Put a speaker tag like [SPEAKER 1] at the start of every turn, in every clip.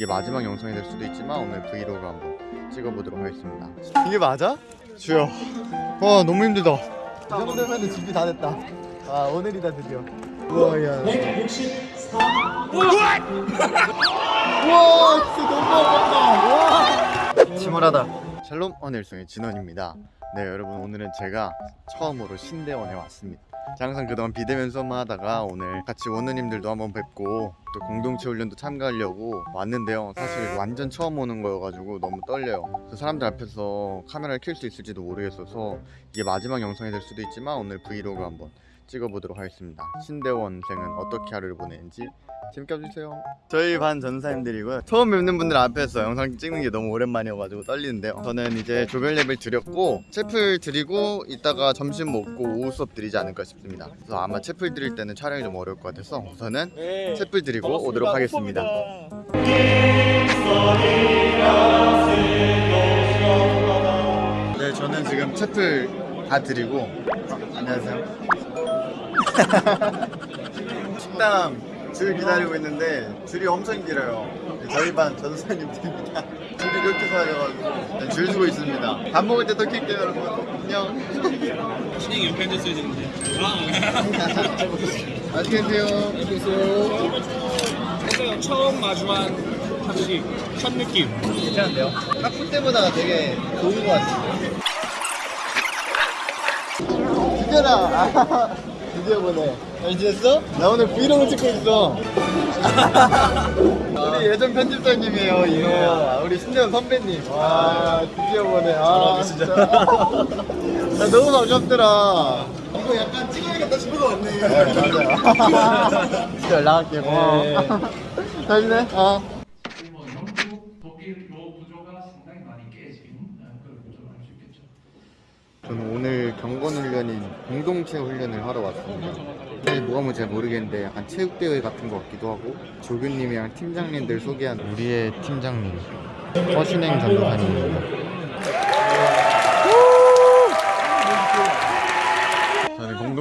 [SPEAKER 1] 이게 마지막 영상이 될 수도 있지만 오늘 브이로그 한번 찍어보도록 하겠습니다. 이게 맞아? 주여. 와 너무 힘들다. 이 정도면 준비 다 됐다. 아 오늘이다 드디어. 우와 야. 164 우와 진짜 너무 아깝다. 와. 침울하다. 샬롬 언일송의 진원입니다. 네 여러분 오늘은 제가 처음으로 신대원에 왔습니다 항상 그동안 비대면 수업만 하다가 오늘 같이 원우님들도 한번 뵙고 또 공동체 훈련도 참가하려고 왔는데요. 사실 완전 처음 오는 거여가지고 너무 떨려요. 그 사람들 앞에서 카메라를 켤 수 있을지도 모르겠어서 이게 마지막 영상이 될 수도 있지만 오늘 브이로그 한번 찍어보도록 하겠습니다. 신대원생은 어떻게 하루를 보내는지 재밌게 봐주세요. 저희 반 전사님들이고요. 처음 뵙는 분들 앞에서 영상 찍는 게 너무 오랜만이어가지고 떨리는데요. 저는 이제 조별 예배를 드렸고 채플 드리고 이따가 점심 먹고 오후 수업 드리지 않을까 싶습니다. 그래서 아마 채플 드릴 때는 촬영이 좀 어려울 것 같아서 우선은 채플 드리고 오도록 하겠습니다. 네 저는 지금 채플 다 드리고 안녕하세요 식당 줄 기다리고 있는데 줄이 엄청 길어요. 저희 반 전사님들입니다. 줄이 이렇게 서가지고 줄 서고 있습니다. 밥 먹을 때더 킬게요 여러분 안녕.
[SPEAKER 2] 신행 옆에 앉았어야 되는데.
[SPEAKER 1] 맛있게 드세요.
[SPEAKER 2] 했어요. 처음 마주한 학식 첫 느낌.
[SPEAKER 1] 괜찮은데요? 학부 때보다 되게 좋은 것 같아요? 드디어라 드디어 보네. 잘 지냈어? 나 오늘 브이로그 찍고 있어. 우리 예전 편집장님이에요 이거. 우리 신재원 선배님. 와 드디어 보네. 아 진짜. 나 너무 반갑더라. 이거 약간 찍어야겠다 싶은 거 같네. 네 맞아요. 진짜 연락할게 고마워. 잘 지내? 어
[SPEAKER 3] 뭐 영국 독일 요 구조가 상당히 많이 깨진 어, 그런 구조를 알 수 있겠죠.
[SPEAKER 1] 저는 오늘 경건 훈련인 공동체 훈련을 하러 왔습니다. 사실 뭐가 뭔지 잘 모르겠는데 약간 체육대회 같은 것 같기도 하고 조교님이랑 팀장님들 소개한 우리의 팀장님 허신행 전도사님입니다.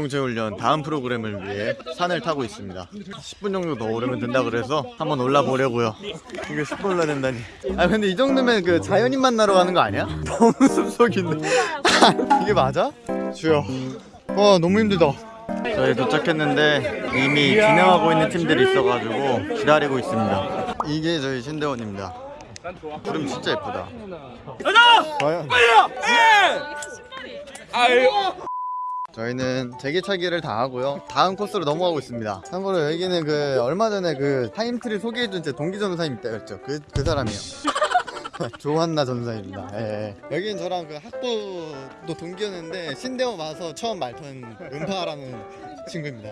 [SPEAKER 1] 공동체 훈련 다음 프로그램을 위해 산을 타고 있습니다. 10분 정도 더 오르면 된다 그래서 한번 올라 보려고요. 이게 10분 올라 된다니. 아 근데 이 정도면 그 자연인 만나러 가는 거 아니야? 너무 숲속인데. 이게 맞아? 주여. 와 너무 힘들다. 저희 도착했는데 이미 진행하고 있는 팀들이 있어가지고 기다리고 있습니다. 이게 저희 신대원입니다. 구름 진짜 예쁘다. 가자! 과연? 저희는 제기차기를 다 하고요. 다음 코스로 넘어가고 있습니다. 참고로 여기는 그 얼마 전에 그 타임트리 소개해준 제 동기 전사님 때였죠. 그, 그 사람이요. 조한나 전사입니다. 예, 예. 여기는 저랑 그 학부도 동기였는데 신대원 와서 처음 말탄 은파라는 친구입니다.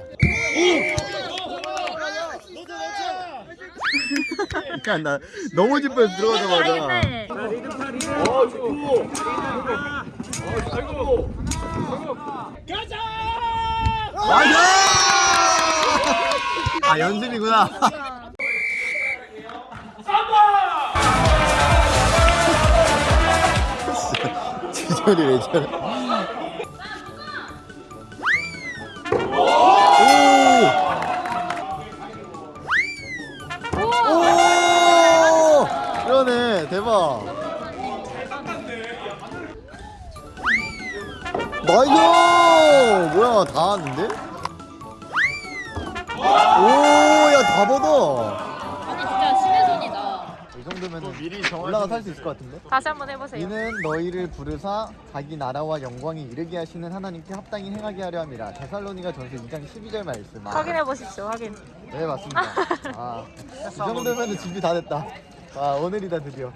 [SPEAKER 1] 그러니까 나 너무 기뻐서 들어가자마자 아 연습이구나. 지절이 왜 저래? 대박. Nice! 뭐야 다 왔는데? 오야 다 받아.
[SPEAKER 4] 아니 진짜 신의 손이다.
[SPEAKER 1] 이 정도면 미리 올라가 살 수 있을 것 같은데?
[SPEAKER 4] 다시 한번 해보세요.
[SPEAKER 1] 이는 너희를 부르사 자기 나라와 영광이 이르게 하시는 하나님께 합당히 행하게 하려 함이라 데살로니가 전서 2장 12절 말씀
[SPEAKER 4] 확인해 보십시오. 확인.
[SPEAKER 1] 네 맞습니다 아, 이 정도면 준비 다 됐다 아 오늘이다 드디어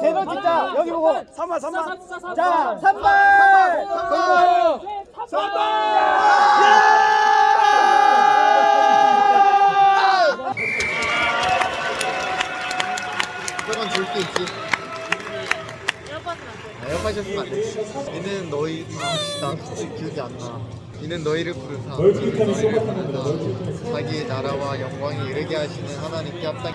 [SPEAKER 5] 제발 진짜 여기 보고 3번 3번 자 3번 3번
[SPEAKER 1] 저건 줄게 있지 아, 에어팟이었으면 안 되지 이는 너희 아, 나 솔직히 기억이 안나 이는 너희를 부르사 너희를 부르사 자기의 나라와 영광이 이르게 하시는 하나님께 합당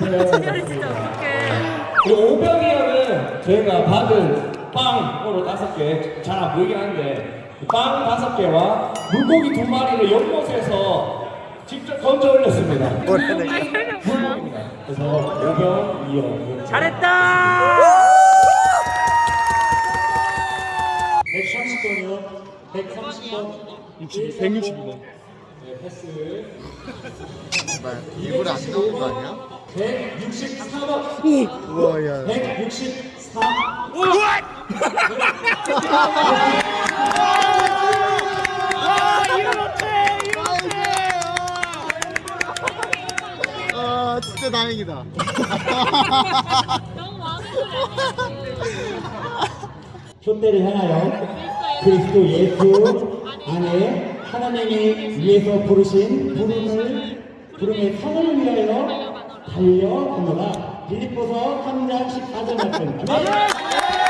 [SPEAKER 1] 네. 진짜 어떡해.
[SPEAKER 6] 오병이 형은 저희가 받은 빵으로 다섯 개, 잘 안 보이긴 한데, 빵 다섯 개와 물고기 두 마리를 연못에서 직접 던져 올렸습니다. 물고기입니다. 그래서 오병, 이형.
[SPEAKER 5] 잘했다!
[SPEAKER 6] 130번이요. 130번.
[SPEAKER 2] 162번.
[SPEAKER 6] 네, 패스.
[SPEAKER 1] 정말 일부러 안 나온 거 아니야?
[SPEAKER 6] 164번.
[SPEAKER 1] 우와 야
[SPEAKER 6] 164.
[SPEAKER 1] 아 진짜 다행이다
[SPEAKER 6] 촛대를 향하여 그리스도 예수 안에 하나님이 위에서 부르신 부름을 부름의 성을 위하여 달려가노라 빌립보서 3장 14절 말씀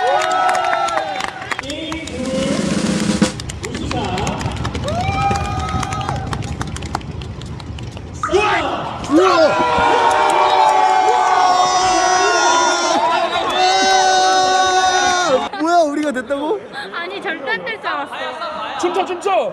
[SPEAKER 1] 뭐야 우리가 됐다고?
[SPEAKER 4] 아니 절대 안 될 줄 알았어.
[SPEAKER 2] 춤춰 춤춰.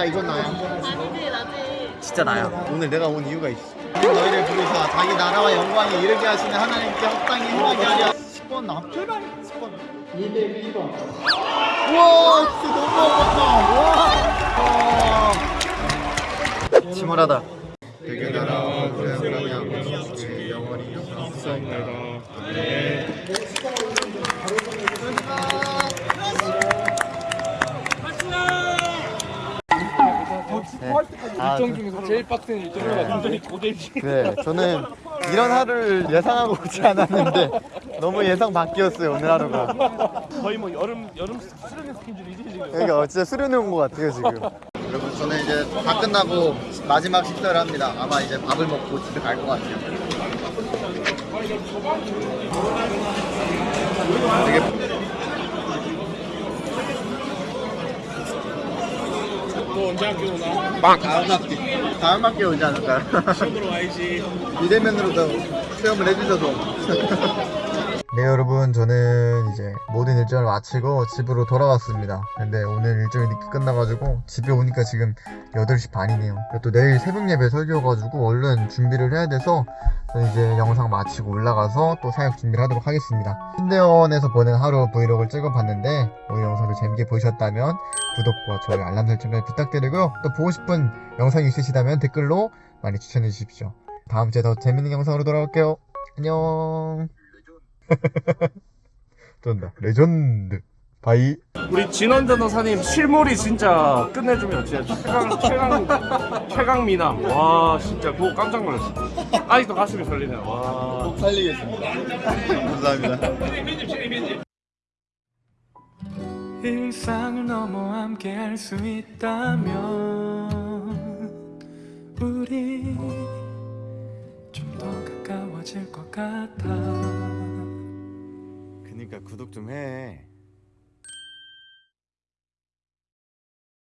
[SPEAKER 1] 나야 이건 나야.
[SPEAKER 4] 아니지 나지.
[SPEAKER 1] 진짜 나야. 오늘 내가 온 이유가 있어. 너희를 부르사 자기 나라와 영광에 이르게 하시는 하나님께 합당히 행하게 하려. 10번 나 10번
[SPEAKER 6] 202번.
[SPEAKER 1] 우와 진짜 너무 아팠다. 침울하다. 대규나라 그냥 제 영원히 영원 히 아,
[SPEAKER 2] 일정 중에서 제일 빡센 일정이라 완전히 고대지.
[SPEAKER 1] 네, 저는 이런 하루를 예상하고 오지 않았는데 너무 예상 밖이었어요 오늘 하루가.
[SPEAKER 2] 거의 뭐 여름 여름 수련회 스케줄이지 지금.
[SPEAKER 1] 그러니까 진짜 수련회 온 것 같아요 지금. 여러분 저는 이제 다 끝나고 마지막 식사를 합니다. 아마 이제 밥을 먹고 집에 갈 것 같아요. 되게
[SPEAKER 2] 언제 학교 오나?
[SPEAKER 1] 다음 학기 다음 학기에 오지 않을까요?
[SPEAKER 2] 집으로 와야지.
[SPEAKER 1] 비대면으로도 체험을 해주셔도 네 여러분. 저는 이제 모든 일정을 마치고 집으로 돌아왔습니다. 근데 오늘 일정이 늦게 끝나가지고 집에 오니까 지금 8시 반이네요. 그리고 또 내일 새벽 예배 설교가지고 얼른 준비를 해야 돼서 저는 이제 영상 마치고 올라가서 또 사역 준비를 하도록 하겠습니다. 신대원에서 보낸 하루 브이로그를 찍어봤는데 오늘 영상도 재밌게 보셨다면 구독과 좋아요 알람 설정까지 부탁드리고요. 또 보고 싶은 영상이 있으시다면 댓글로 많이 추천해 주십시오. 다음 주에 더 재밌는 영상으로 돌아올게요. 안녕. 좋다. 레전드. Bye.
[SPEAKER 2] 우리 진원 변호사님 실물이 진짜 끝내주면 진짜 최강 최강 최강 미남. 와 진짜 그거 깜짝 놀랐어. 아직도 가슴이 설레네요. 와.
[SPEAKER 1] 살리겠습니다. 감사합니다.
[SPEAKER 7] 일상을 넘어 함께 할 수 있다면 우리 좀 더 가까워질 것 같아
[SPEAKER 1] 그니까 구독 좀 해.